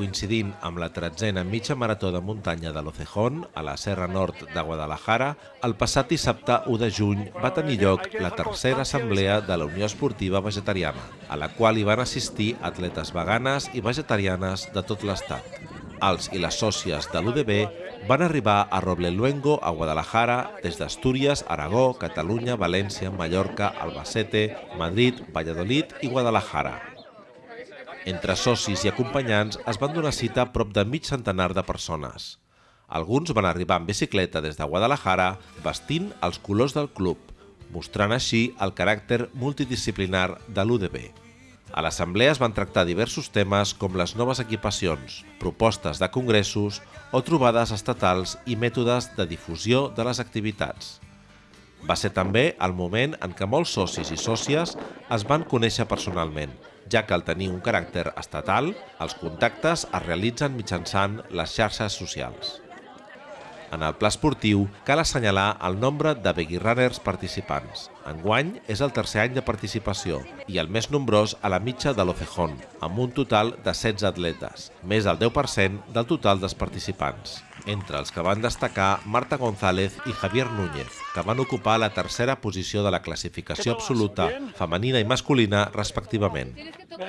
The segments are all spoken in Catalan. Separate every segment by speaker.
Speaker 1: coincidint amb la tretzena mitja marató de muntanya de l'Ocejón, a la Serra Nord de Guadalajara, el passat dissabte 1 de juny va tenir lloc la tercera assemblea de la Unió Esportiva Vegetariana, a la qual hi van assistir atletes veganes i vegetarianes de tot l'estat. Els i les sòcies de l'UDB van arribar a Robleluengo, a Guadalajara, des d'Astúries, Aragó, Catalunya, València, Mallorca, Albacete, Madrid, Valladolid i Guadalajara. Entre socis i acompanyants es van donar cita a prop de mig centenar de persones. Alguns van arribar en bicicleta des de Guadalajara vestint els colors del club, mostrant així el caràcter multidisciplinar de l'UDB. A l'assemblea es van tractar diversos temes com les noves equipacions, propostes de congressos o trobades estatals i mètodes de difusió de les activitats. Va ser també el moment en què molts socis i sòcies es van conèixer personalment, ja que al tenir un caràcter estatal, els contactes es realitzen mitjançant les xarxes socials. En el pla esportiu cal assenyalar el nombre de Begui Runners participants. Enguany és el tercer any de participació i el més nombrós a la mitja de l'Ocejón, amb un total de 16 atletes, més del 10% del total dels participants. Entre els que van destacar Marta González i Javier Núñez, que van ocupar la tercera posició de la classificació absoluta femenina i masculina respectivament.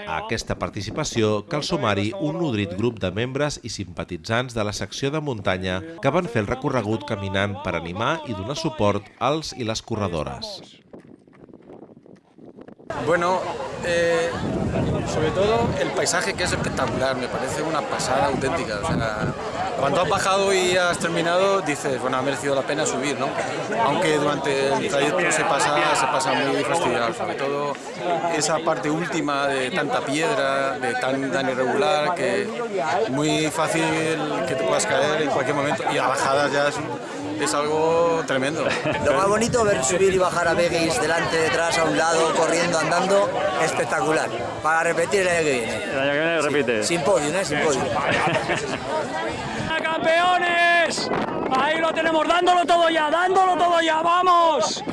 Speaker 1: A aquesta participació cal sumar-hi un nodrit grup de membres i simpatitzants de la secció de muntanya que van fer el recorregut caminant per animar i donar suport als i les corredores.
Speaker 2: Bueno, eh, sobre todo el paisaje que es espectacular, me parece una pasada auténtica. Cuando has bajado y has terminado, dices, bueno, ha merecido la pena subir, ¿no? Aunque durante el trayecto se pasa, se pasa muy fastidiado, sobre todo esa parte última de tanta piedra, de tan, irregular, que muy fácil que te puedas caer en cualquier momento y a bajadas ya es es algo tremendo.
Speaker 3: Lo más bonito ver subir y bajar a Begis delante, detrás, a un lado, corriendo, andando, espectacular. Para repetir el año que viene.
Speaker 4: El año que viene repite.
Speaker 3: Sin podio, ¿eh? Sin.
Speaker 5: ¡Campeones! Ahí lo tenemos, dándolo todo ya, dándolo todo ya, ¡vamos!